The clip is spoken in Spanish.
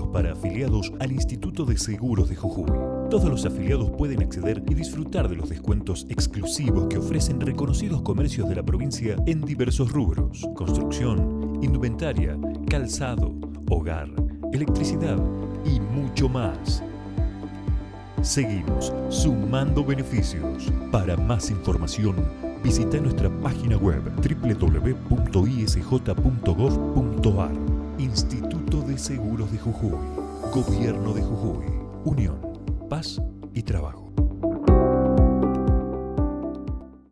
para afiliados al Instituto de Seguros de Jujuy. Todos los afiliados pueden acceder y disfrutar de los descuentos exclusivos que ofrecen reconocidos comercios de la provincia en diversos rubros. Construcción, indumentaria, calzado, hogar, electricidad y mucho más. Seguimos sumando beneficios. Para más información, visita nuestra página web www.isj.gov.ar. Instituto de Seguros de Jujuy. Gobierno de Jujuy. Unión, Paz y Trabajo.